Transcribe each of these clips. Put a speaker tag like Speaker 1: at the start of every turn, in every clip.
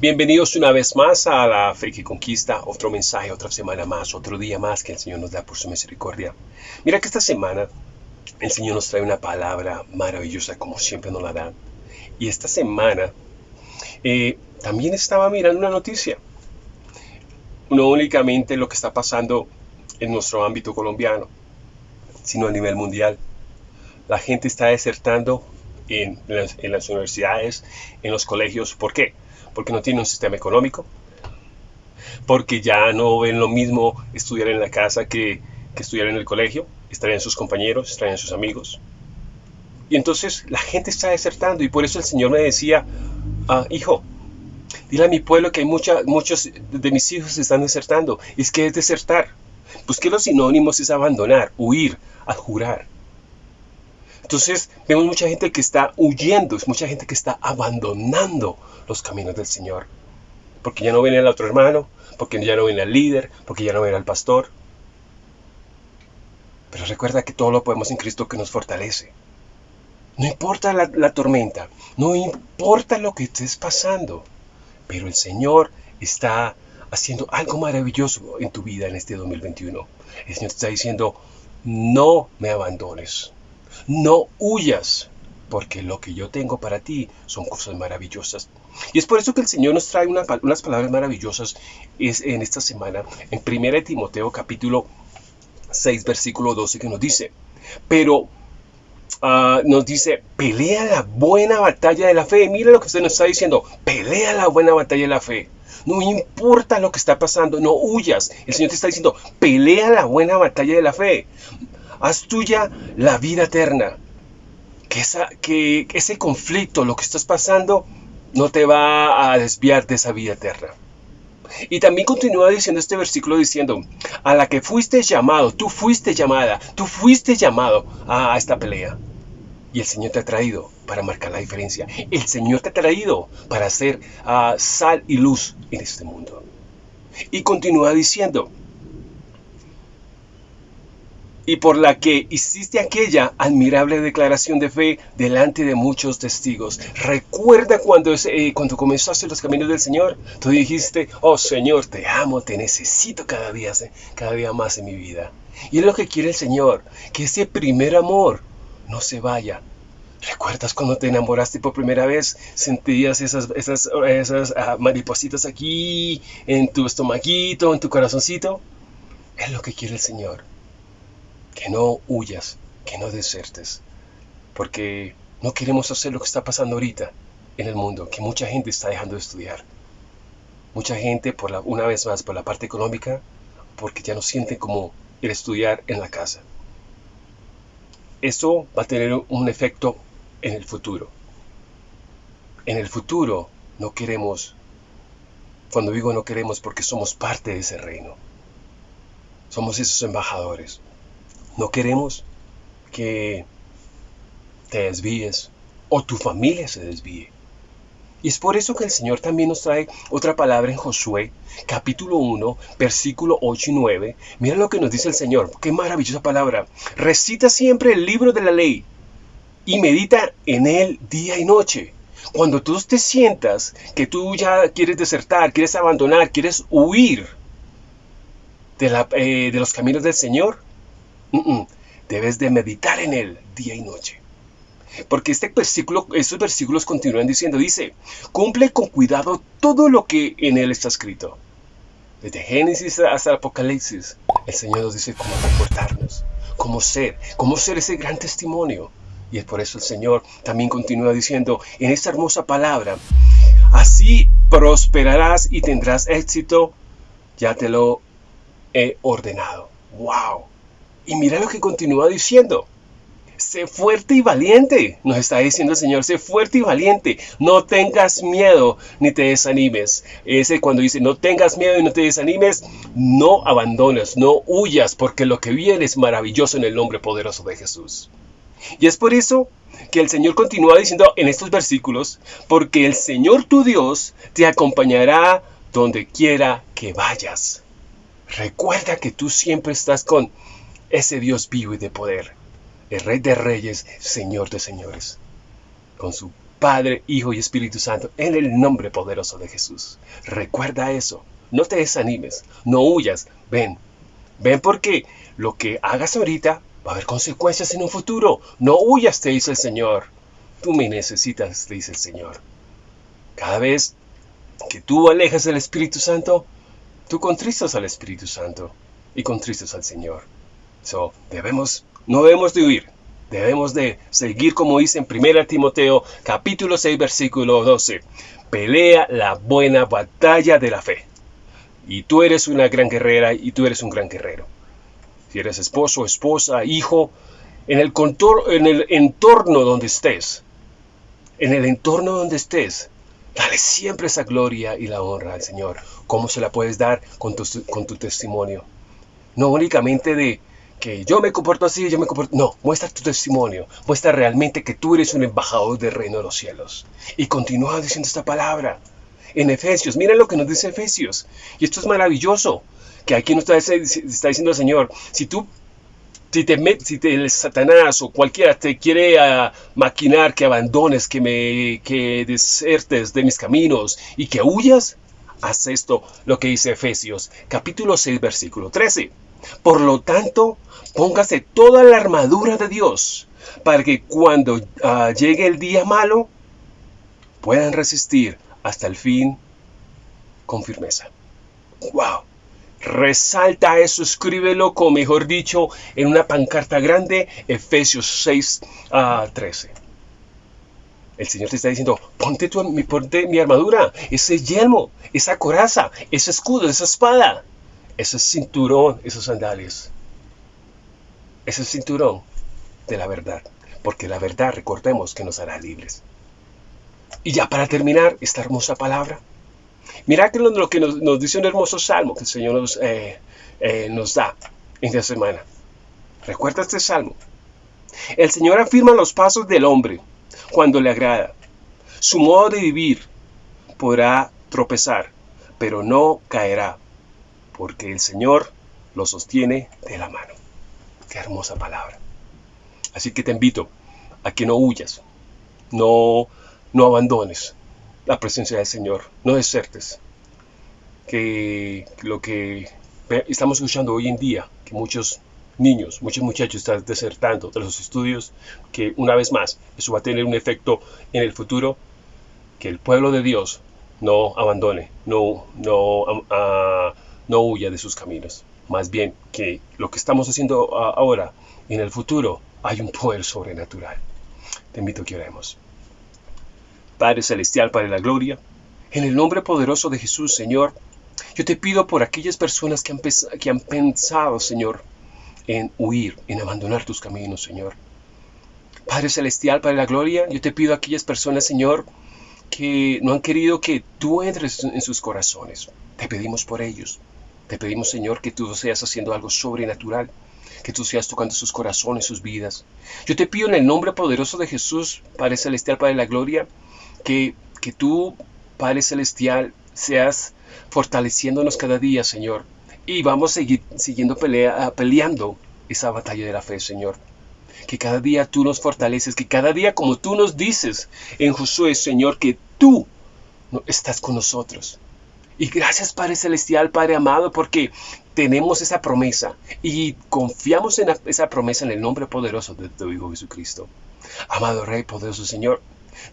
Speaker 1: Bienvenidos una vez más a la que Conquista, otro mensaje, otra semana más, otro día más que el Señor nos da por su misericordia. Mira que esta semana el Señor nos trae una palabra maravillosa como siempre nos la da. Y esta semana eh, también estaba mirando una noticia, no únicamente lo que está pasando en nuestro ámbito colombiano, sino a nivel mundial. La gente está desertando en las, en universidades, en los colegios. ¿Por qué? porque no tienen un sistema económico, porque ya no ven lo mismo estudiar en la casa que, estudiar en el colegio, extrañan sus compañeros, extrañan sus amigos. Y entonces la gente está desertando y por eso el Señor me decía, ah, hijo, dile a mi pueblo que hay muchos de mis hijos están desertando. Es que es desertar. Pues que los sinónimos es abandonar, huir, adjurar. Entonces vemos mucha gente que está huyendo, es mucha gente que está abandonando los caminos del Señor. Porque ya no ven al otro hermano, porque ya no ven al líder, porque ya no ven al pastor. Pero recuerda que todo lo podemos en Cristo que nos fortalece. No importa la, la tormenta, no importa lo que estés pasando, pero el Señor está haciendo algo maravilloso en tu vida en este 2021. El Señor te está diciendo, no me abandones. No huyas, porque lo que yo tengo para ti son cosas maravillosas. Y es por eso que el Señor nos trae unas palabras maravillosas en esta semana, en 1 Timoteo capítulo 6, versículo 12, que nos dice, pero ah, nos dice, pelea la buena batalla de la fe. Mira lo que usted nos está diciendo, pelea la buena batalla de la fe. No importa lo que está pasando, no huyas. El Señor te está diciendo, pelea la buena batalla de la fe haz tuya la vida eterna. Que, esa, que ese conflicto, lo que estás pasando, no te va a desviar de esa vida eterna. Y también continúa diciendo este versículo diciendo, a la que fuiste llamado, tú fuiste llamada, tú fuiste llamado a esta pelea. Y el Señor te ha traído para marcar la diferencia. El Señor te ha traído para ser ah, sal y luz en este mundo. Y continúa diciendo, y por la que hiciste aquella admirable declaración de fe delante de muchos testigos. Recuerda cuando, eh, cuando comenzaste los caminos del Señor, tú dijiste, oh Señor, te amo, te necesito cada día, cada día más en mi vida. Y es lo que quiere el Señor, que ese primer amor no se vaya. ¿Recuerdas cuando te enamoraste por primera vez? Sentías esas, esas, esas ah, maripositas aquí, en tu estomaguito, en tu corazoncito. Es lo que quiere el Señor que no huyas, que no desertes, porque no queremos hacer lo que está pasando ahorita en el mundo, que mucha gente está dejando de estudiar. Mucha gente, por la, una vez más, por la parte económica, porque ya no siente como el estudiar en la casa. Esto va a tener un efecto en el futuro. En el futuro no queremos, cuando digo no queremos porque somos parte de ese reino. Somos esos embajadores. No queremos que te desvíes o tu familia se desvíe. Y es por eso que el Señor también nos trae otra palabra en Josué, capítulo 1, versículo 8 y 9. Mira lo que nos dice el Señor. Qué maravillosa palabra. Recita siempre el libro de la ley y medita en él día y noche. Cuando tú te sientas que tú ya quieres desertar, quieres abandonar, quieres huir de, la, eh, de los caminos del Señor, Debes de meditar en él día y noche. Porque este versículo, estos versículos continúan diciendo, dice, cumple con cuidado todo lo que en él está escrito. Desde Génesis hasta Apocalipsis, el Señor nos dice cómo comportarnos, cómo ser, cómo ser ese gran testimonio. Y es por eso el Señor también continúa diciendo en esta hermosa palabra, así prosperarás y tendrás éxito, ya te lo he ordenado. ¡Wow! Y mira lo que continúa diciendo. Sé fuerte y valiente, nos está diciendo el Señor, sé fuerte y valiente, no tengas miedo ni te desanimes. Ese cuando dice, no tengas miedo y no te desanimes, no abandones, no huyas, porque lo que viene es maravilloso en el nombre poderoso de Jesús. Y es por eso que el Señor continúa diciendo en estos versículos, porque el Señor tu Dios te acompañará donde quiera que vayas. Recuerda que tú siempre estás con ese Dios vivo y de poder, el Rey de Reyes, Señor de Señores, con su Padre, Hijo y Espíritu Santo, en el nombre poderoso de Jesús. Recuerda eso. No te desanimes, no huyas. Ven, ven porque lo que hagas ahorita va a haber consecuencias en un futuro. No huyas, te dice el Señor. Tú me necesitas, te dice el Señor. Cada vez que tú alejas del Espíritu Santo, tú contristas al Espíritu Santo y contristas al Señor. So, debemos, no debemos de huir, debemos de seguir como dice en 1 Timoteo capítulo 6 versículo 12. Pelea la buena batalla de la fe. Y tú eres una gran guerrera y tú eres un gran guerrero. Si eres esposo, esposa, hijo, en el, en el entorno donde estés, en el entorno donde estés, Dale siempre esa gloria y la honra al Señor. ¿Cómo se la puedes dar con tu, con tu testimonio? No únicamente de que yo me comporto así, yo me comporto... No, muestra tu testimonio. Muestra realmente que tú eres un embajador del reino de los cielos. Y continúa diciendo esta palabra. En Efesios, mira lo que nos dice Efesios. Y esto es maravilloso. Que aquí nos está, está diciendo el Señor, si tú si te, si te el Satanás o cualquiera te quiere ah, maquinar que abandones, que me que desertes de mis caminos y que huyas, haz esto, lo que dice Efesios, capítulo 6, versículo 13. Por lo tanto, póngase toda la armadura de Dios para que cuando ah, llegue el día malo puedan resistir hasta el fin con firmeza. ¡Wow! Resalta eso, escríbelo, como mejor dicho, en una pancarta grande, Efesios 6 a 13. El Señor te está diciendo, ponte, tu, ponte mi armadura, ese yelmo, esa coraza, ese escudo, esa espada, ese cinturón, esos sandales. Ese cinturón de la verdad. Porque la verdad, recordemos que nos hará libres. Y ya para terminar esta hermosa palabra, Mira que lo, que nos, dice un hermoso salmo que el Señor nos, eh, eh, nos da en esta semana. Recuerda este salmo. El Señor afirma los pasos del hombre cuando le agrada. Su modo de vivir podrá tropezar, pero no caerá, porque el Señor lo sostiene de la mano. Qué hermosa palabra. Así que te invito a que no huyas, no, no abandones, la presencia del Señor, no desertes. Que lo que estamos escuchando hoy en día, que muchos niños, muchos muchachos están desertando de los estudios, que una vez más eso va a tener un efecto en el futuro, que el pueblo de Dios no abandone, no, no, no huya de sus caminos. Más bien que lo que estamos haciendo ahora, en el futuro, hay un poder sobrenatural. Te invito a que oremos. Padre Celestial, Padre de la Gloria, en el nombre poderoso de Jesús, Señor, yo te pido por aquellas personas que han, que han pensado, Señor, en huir, en abandonar tus caminos, Señor. Padre Celestial, Padre de la Gloria, yo te pido a aquellas personas, Señor, que no han querido que tú entres en sus corazones. Te pedimos por ellos. Te pedimos, Señor, que tú seas haciendo algo sobrenatural, que tú seas tocando sus corazones, sus vidas. Yo te pido en el nombre poderoso de Jesús, Padre Celestial, Padre de la Gloria, que, que tú, Padre Celestial, seas fortaleciéndonos cada día, Señor. Y vamos a seguir siguiendo pelea, peleando esa batalla de la fe, Señor. Que cada día tú nos fortaleces, que cada día como tú nos dices en Josué, Señor, que tú estás con nosotros. Y gracias Padre Celestial, Padre amado, porque tenemos esa promesa y confiamos en esa promesa en el nombre poderoso de tu Hijo Jesucristo. Amado Rey, poderoso Señor,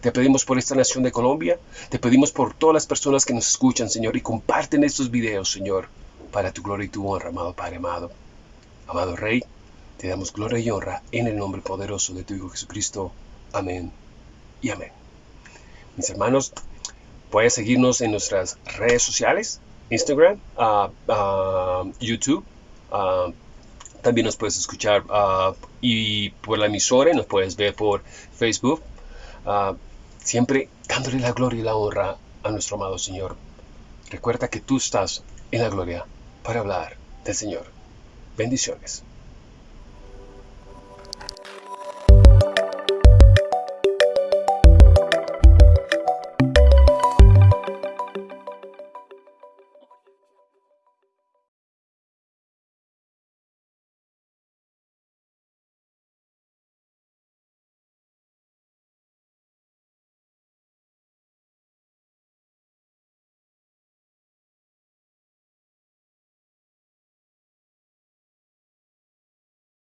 Speaker 1: te pedimos por esta nación de Colombia, te pedimos por todas las personas que nos escuchan, Señor, y comparten estos videos, Señor, para tu gloria y tu honra, amado Padre amado. Amado Rey, te damos gloria y honra en el nombre poderoso de tu Hijo Jesucristo. Amén y amén. Mis hermanos, puedes seguirnos en nuestras redes sociales, Instagram, uh, uh, YouTube. Uh, también nos puedes escuchar y por la emisora, nos puedes ver por Facebook, Ah, siempre dándole la gloria y la honra a nuestro amado Señor. Recuerda que tú estás en la gloria para hablar del Señor. Bendiciones.